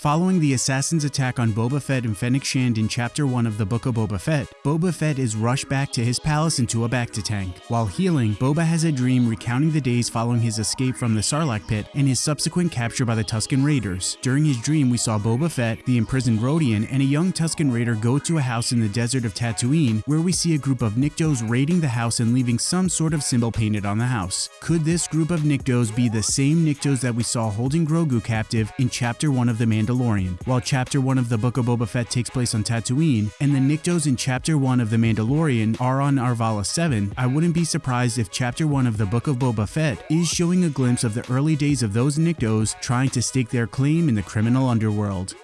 Following the assassin's attack on Boba Fett and Fennec Shand in Chapter 1 of the Book of Boba Fett, Boba Fett is rushed back to his palace into a bacta tank. While healing, Boba has a dream recounting the days following his escape from the Sarlacc pit and his subsequent capture by the Tusken Raiders. During his dream, we saw Boba Fett, the imprisoned Rodian, and a young Tusken Raider go to a house in the desert of Tatooine where we see a group of Niktos raiding the house and leaving some sort of symbol painted on the house. Could this group of Niktos be the same Niktos that we saw holding Grogu captive in Chapter 1 of The Mandalorian? While Chapter 1 of the Book of Boba Fett takes place on Tatooine, and the Niktos in Chapter 1 of The Mandalorian are on Arvala 7, I wouldn't be surprised if Chapter 1 of the Book of Boba Fett is showing a glimpse of the early days of those Niktos trying to stake their claim in the criminal underworld.